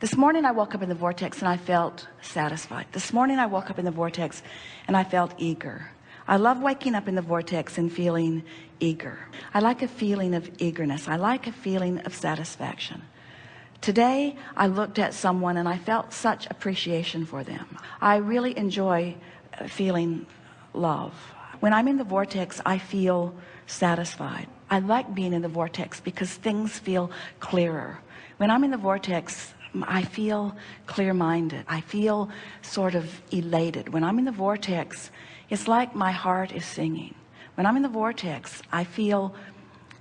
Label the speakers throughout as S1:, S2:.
S1: this morning I woke up in the vortex and I felt satisfied. This morning I woke up in the vortex and I felt eager. I love waking up in the vortex and feeling eager. I like a feeling of eagerness. I like a feeling of satisfaction. Today I looked at someone and I felt such appreciation for them. I really enjoy uh, feeling love. When I'm in the vortex I feel satisfied. I like being in the vortex because things feel clearer. When I'm in the vortex I feel clear-minded. I feel sort of elated. When I'm in the vortex it's like my heart is singing. When I'm in the vortex I feel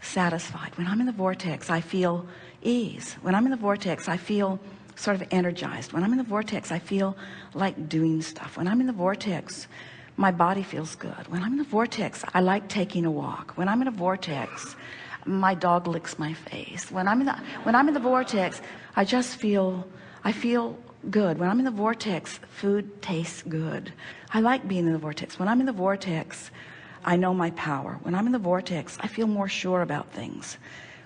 S1: satisfied. When I'm in the vortex I feel ease. When I'm in the vortex I feel sort of energized. When I'm in the vortex I feel like doing stuff. When I'm in the vortex my body feels good. When I'm in the vortex I like taking a walk. When I'm in a vortex my dog licks my face. When I'm in the when I'm in the vortex I just feel I feel good. When I'm in the vortex food tastes good. I like being in the vortex. When I'm in the vortex I know my power. When I'm in the vortex I feel more sure about things.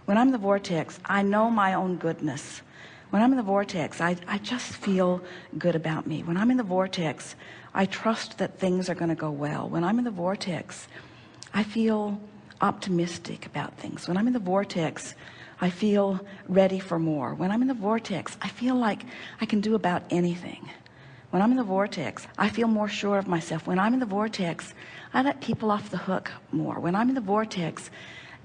S1: When I'm in the vortex I know my own goodness. When I'm in the vortex I, I just feel good about me. When I'm in the vortex I trust that things are going to go well. When I'm in the vortex I feel optimistic about things. When I'm in the vortex I feel ready for more. When I'm in the vortex I feel like I can do about anything. When I'm in the vortex I feel more sure of myself. When I'm in the vortex I let people off the hook more. When I'm in the vortex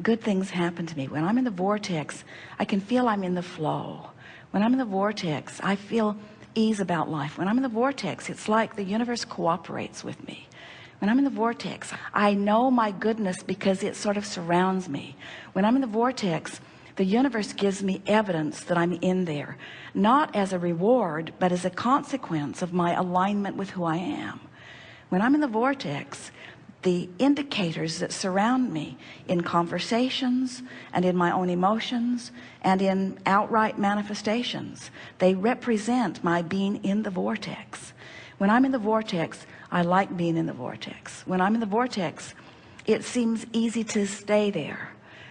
S1: good things happen to me. When I'm in the vortex I can feel I'm in the flow. When I'm in the vortex I feel ease about life. When I'm in the vortex it's like the universe cooperates with me when I'm in the vortex I know my goodness because it sort of surrounds me. When I'm in the vortex the universe gives me evidence that I'm in there not as a reward but as a consequence of my alignment with who I am. When I'm in the vortex the indicators that surround me in conversations and in my own emotions and in outright manifestations they represent my being in the vortex when I'm in the vortex I like being in the vortex. When I'm in the vortex it seems easy to stay there.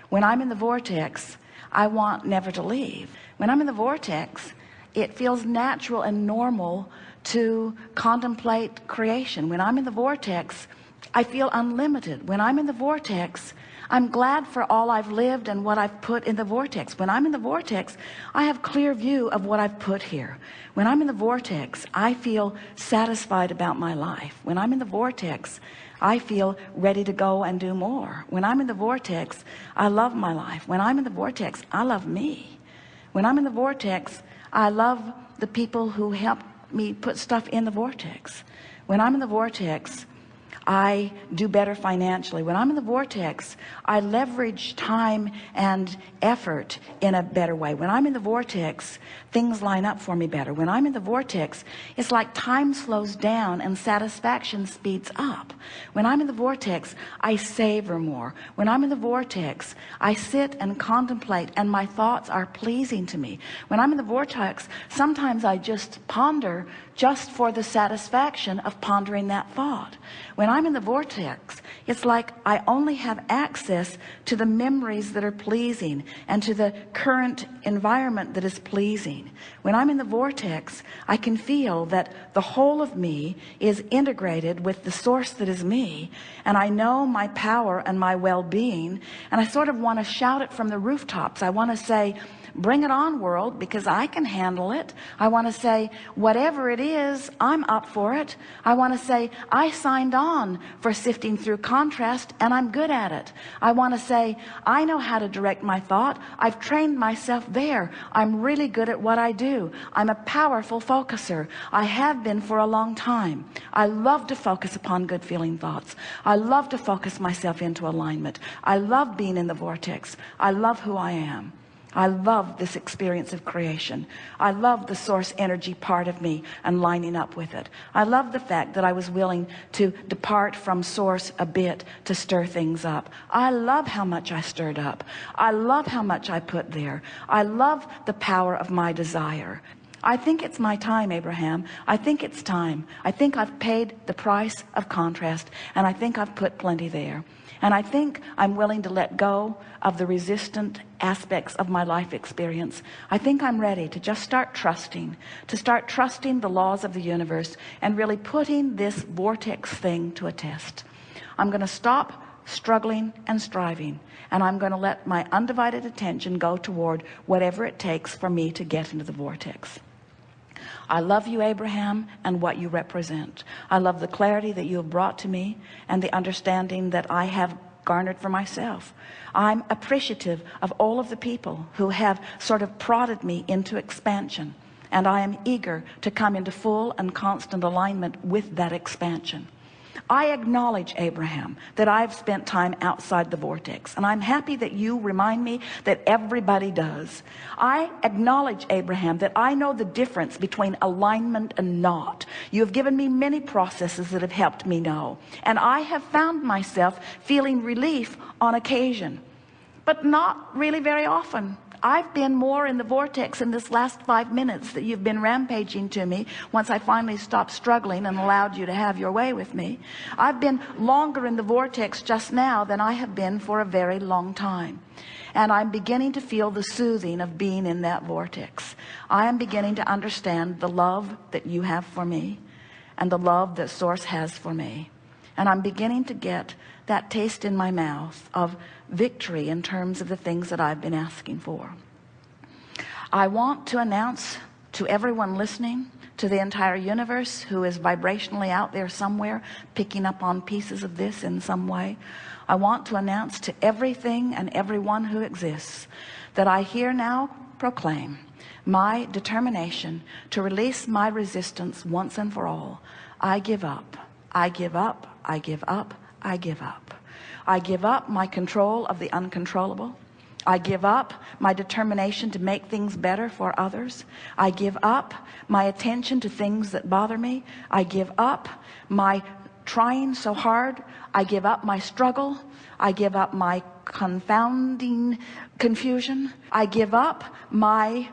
S1: When I'm in the vortex I want never to leave. When I'm in the vortex it feels natural and normal to contemplate creation. When I'm in the vortex I feel unlimited when I'm in the vortex I'm glad for all I've lived and what I've put in the vortex when I'm in the vortex I have clear view of what I've put here when I'm in the vortex I feel satisfied about my life when I'm in the vortex I feel ready to go and do more when I'm in the vortex I love my life when I'm in the vortex I love me when I'm in the vortex I love the people who help me put stuff in the vortex when I'm in the vortex I do better financially. When I'm in the vortex I leverage time and effort in a better way. When I'm in the vortex things line up for me better. When I'm in the vortex it's like time slows down and satisfaction speeds up. When I'm in the vortex I savor more. When I'm in the vortex I sit and contemplate and my thoughts are pleasing to me. When I'm in the vortex sometimes I just ponder just for the satisfaction of pondering that thought. When I'm in the vortex. It's like I only have access to the memories that are pleasing and to the current environment that is pleasing. When I'm in the vortex I can feel that the whole of me is integrated with the source that is me and I know my power and my well-being and I sort of want to shout it from the rooftops. I want to say bring it on world because I can handle it. I want to say whatever it is I'm up for it. I want to say I signed on for sifting through contrast and I'm good at it. I want to say I know how to direct my thought. I've trained myself there. I'm really good at what I do. I'm a powerful focuser. I have been for a long time. I love to focus upon good feeling thoughts. I love to focus myself into alignment. I love being in the vortex. I love who I am I love this experience of creation. I love the source energy part of me and lining up with it. I love the fact that I was willing to depart from source a bit to stir things up. I love how much I stirred up. I love how much I put there. I love the power of my desire. I think it's my time Abraham. I think it's time. I think I've paid the price of contrast and I think I've put plenty there and I think I'm willing to let go of the resistant aspects of my life experience. I think I'm ready to just start trusting to start trusting the laws of the universe and really putting this vortex thing to a test. I'm going to stop struggling and striving and I'm going to let my undivided attention go toward whatever it takes for me to get into the vortex I love you Abraham and what you represent. I love the clarity that you have brought to me and the understanding that I have garnered for myself. I'm appreciative of all of the people who have sort of prodded me into expansion and I am eager to come into full and constant alignment with that expansion I acknowledge Abraham that I've spent time outside the vortex and I'm happy that you remind me that everybody does. I acknowledge Abraham that I know the difference between alignment and not. You have given me many processes that have helped me know and I have found myself feeling relief on occasion but not really very often I've been more in the vortex in this last five minutes that you've been rampaging to me once I finally stopped struggling and allowed you to have your way with me. I've been longer in the vortex just now than I have been for a very long time. And I'm beginning to feel the soothing of being in that vortex. I am beginning to understand the love that you have for me and the love that source has for me. And I'm beginning to get that taste in my mouth of victory in terms of the things that I've been asking for. I want to announce to everyone listening to the entire universe who is vibrationally out there somewhere picking up on pieces of this in some way I want to announce to everything and everyone who exists that I here now proclaim my determination to release my resistance once and for all. I give up. I give up. I give up I give up. I give up my control of the uncontrollable. I give up my determination to make things better for others. I give up my attention to things that bother me. I give up my trying so hard. I give up my struggle. I give up my confounding confusion. I give up my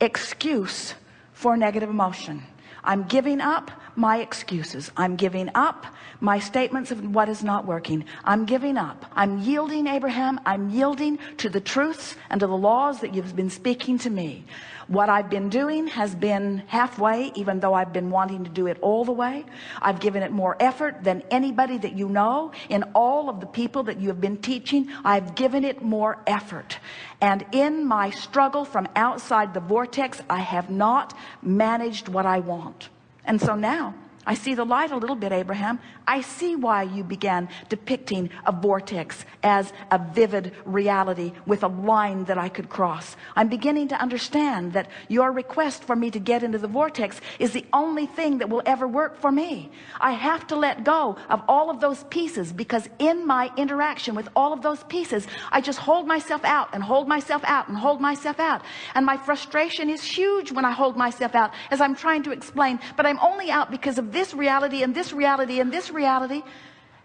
S1: excuse for negative emotion. I'm giving up my excuses. I'm giving up my statements of what is not working. I'm giving up. I'm yielding Abraham. I'm yielding to the truths and to the laws that you've been speaking to me. What I've been doing has been halfway even though I've been wanting to do it all the way. I've given it more effort than anybody that you know. In all of the people that you have been teaching I've given it more effort. And in my struggle from outside the vortex I have not managed what I want and so now I see the light a little bit Abraham. I see why you began depicting a vortex as a vivid reality with a line that I could cross. I'm beginning to understand that your request for me to get into the vortex is the only thing that will ever work for me. I have to let go of all of those pieces because in my interaction with all of those pieces I just hold myself out and hold myself out and hold myself out. And my frustration is huge when I hold myself out as I'm trying to explain but I'm only out because of this reality and this reality and this reality.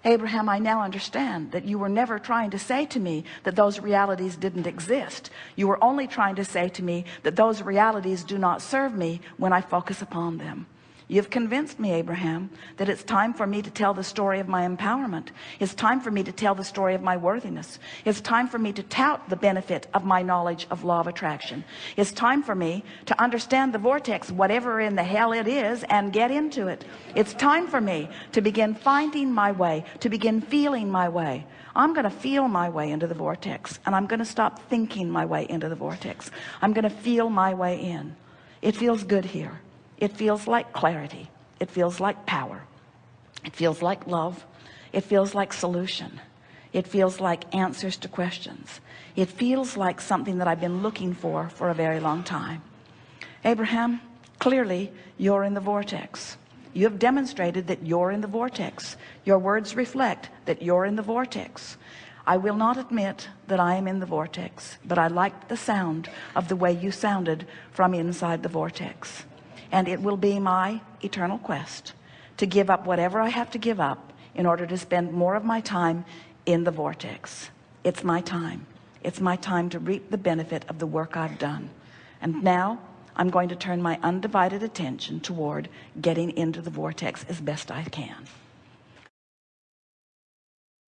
S1: Abraham I now understand that you were never trying to say to me that those realities didn't exist. You were only trying to say to me that those realities do not serve me when I focus upon them You've convinced me, Abraham, that it's time for me to tell the story of my empowerment. It's time for me to tell the story of my worthiness. It's time for me to tout the benefit of my knowledge of law of attraction. It's time for me to understand the vortex, whatever in the hell it is, and get into it. It's time for me to begin finding my way, to begin feeling my way. I'm going to feel my way into the vortex, and I'm going to stop thinking my way into the vortex. I'm going to feel my way in. It feels good here. It feels like clarity. It feels like power. It feels like love. It feels like solution. It feels like answers to questions. It feels like something that I've been looking for for a very long time. Abraham, clearly you're in the vortex. You have demonstrated that you're in the vortex. Your words reflect that you're in the vortex. I will not admit that I am in the vortex, but I liked the sound of the way you sounded from inside the vortex and it will be my eternal quest to give up whatever I have to give up in order to spend more of my time in the vortex. It's my time. It's my time to reap the benefit of the work I've done. And now I'm going to turn my undivided attention toward getting into the vortex as best I can